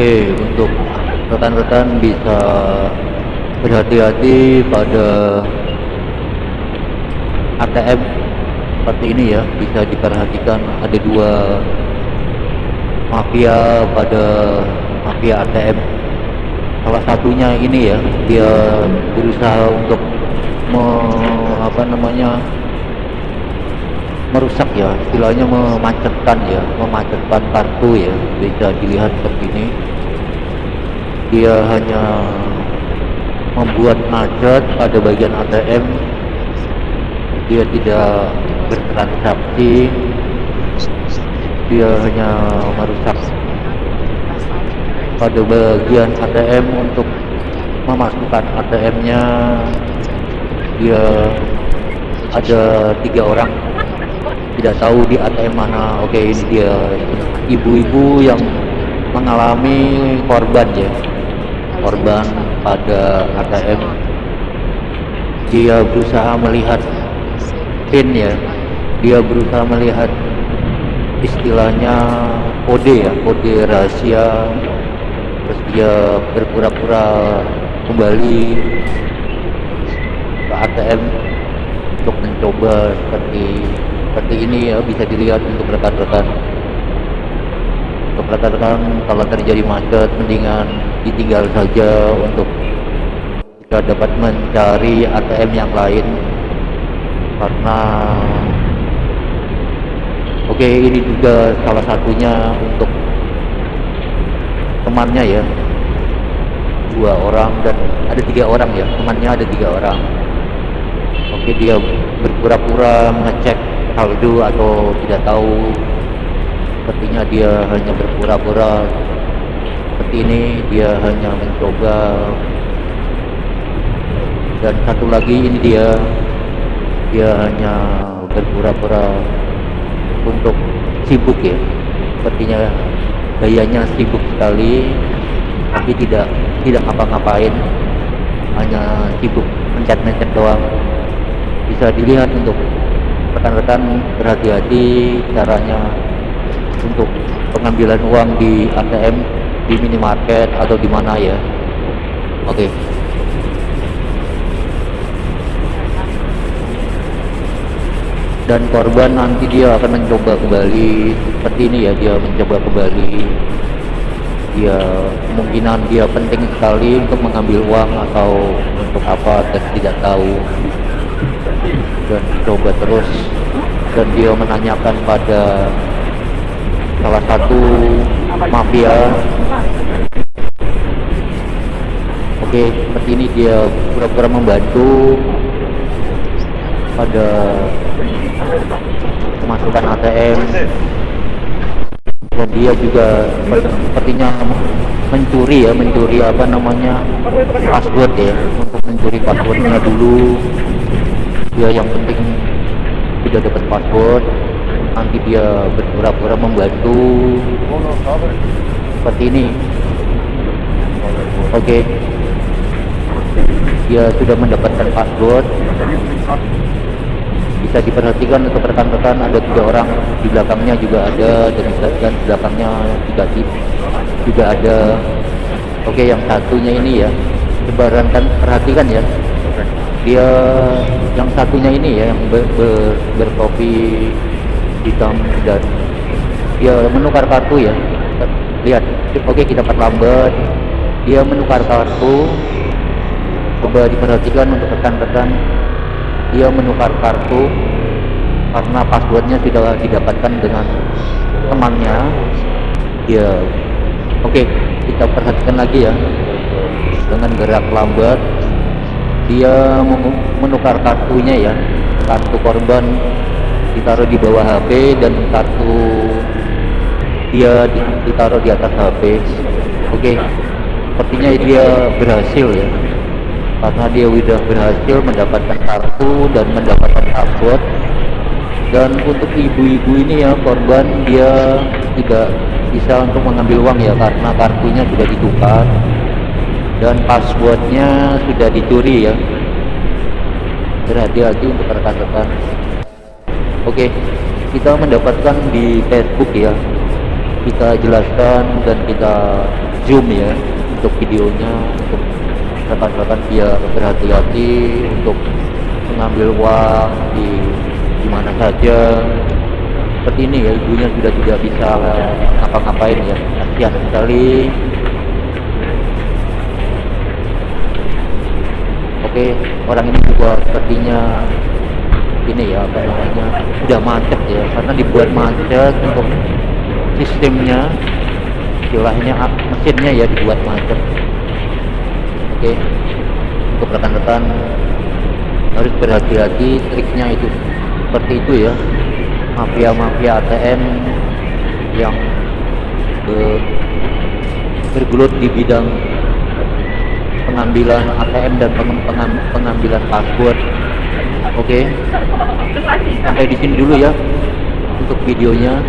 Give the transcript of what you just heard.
oke untuk rekan-rekan bisa berhati-hati pada ATM seperti ini ya. Bisa diperhatikan ada dua mafia pada mafia ATM salah satunya ini ya dia berusaha untuk me, apa namanya merusak ya istilahnya memacetkan ya memacetkan kartu ya bisa dilihat seperti ini dia hanya membuat macet pada bagian ATM dia tidak bertransaksi. Dia hanya merusak pada bagian ATM untuk memasukkan ATM nya dia ada tiga orang tidak tahu di ATM mana. Oke ini dia. Ibu-ibu yang mengalami korban ya. Korban pada ATM dia berusaha melihat pin ya. Dia berusaha melihat istilahnya kode ya kode rahasia. Terus dia berpura-pura kembali ke ATM untuk mencoba seperti seperti ini ya bisa dilihat untuk rekan-rekan. Untuk rekan-rekan kalau terjadi macet mendingan ditinggal saja untuk kita dapat mencari ATM yang lain. Karena oke okay, ini juga salah satunya untuk temannya ya. Dua orang dan ada tiga orang ya. Temannya ada tiga orang. Oke okay, dia berpura-pura mengecek saldo atau tidak tahu. Sepertinya dia hanya berpura-pura. Seperti ini dia hanya mencoba. Dan satu lagi ini dia. Dia hanya berpura-pura untuk sibuk ya. Sepertinya gayanya sibuk sekali tapi tidak tidak ngapa-ngapain. Hanya sibuk mencet-mencet doang. Bisa dilihat untuk rekan-rekan berhati-hati caranya untuk pengambilan uang di ATM di minimarket atau di mana ya. Oke. Okay. dan korban nanti dia akan mencoba kembali seperti ini ya dia mencoba kembali. Dia kemungkinan dia penting sekali untuk mengambil uang atau untuk apa dan tidak tahu dan coba terus. Dan dia menanyakan pada salah satu mafia. Oke seperti ini dia pura-pura membantu pada pemasukan ATM dan dia juga sepertinya mencuri ya mencuri apa namanya password ya untuk mencuri passwordnya dulu dia yang penting tidak dapat password nanti dia berpura-pura membantu. Seperti ini. Oke. Okay. dia sudah mendapatkan password bisa diperhatikan untuk rekan-rekan ada tiga orang. Di belakangnya juga ada dan, dan belakangnya juga juga ada. Oke yang satunya ini ya. Sebaran kan perhatikan ya dia yang satunya ini ya yang ber, ber, bertopi hitam dan dia menukar kartu ya. Lihat oke kita perlambat dia menukar kartu. Coba diperhatikan untuk rekan-rekan. Dia menukar kartu karena passwordnya sudah didapatkan dengan temannya. Dia oke kita perhatikan lagi ya. Dengan gerak lambat dia menukar kartunya ya. Kartu korban ditaruh di bawah HP dan kartu dia ditaruh di atas HP oke. Okay. sepertinya dia berhasil ya. Karena dia sudah berhasil mendapatkan kartu dan mendapatkan password. Dan untuk ibu-ibu ini ya korban dia tidak bisa untuk mengambil uang ya karena kartunya sudah ditukar dan passwordnya sudah dicuri ya. Berhati-hati untuk rekan-rekan. Oke kita mendapatkan di Facebook ya. Kita jelaskan dan kita zoom ya untuk videonya untuk rekan-rekan biar berhati-hati untuk mengambil uang di di mana saja. Seperti ini ya ibunya sudah tidak bisa ngapa-ngapain ya. Kasihan sekali oke orang ini juga sepertinya ini ya apa namanya sudah macet ya karena dibuat macet untuk sistemnya. Istilahnya ah, mesinnya ya dibuat macet. Oke untuk rekan-rekan harus berhati-hati triknya itu. Seperti itu ya mafia-mafia ATM yang be, bergelut di bidang pengambilan ATM dan peng, pengam, pengambilan password. Oke? Sampai di sini dulu ya untuk videonya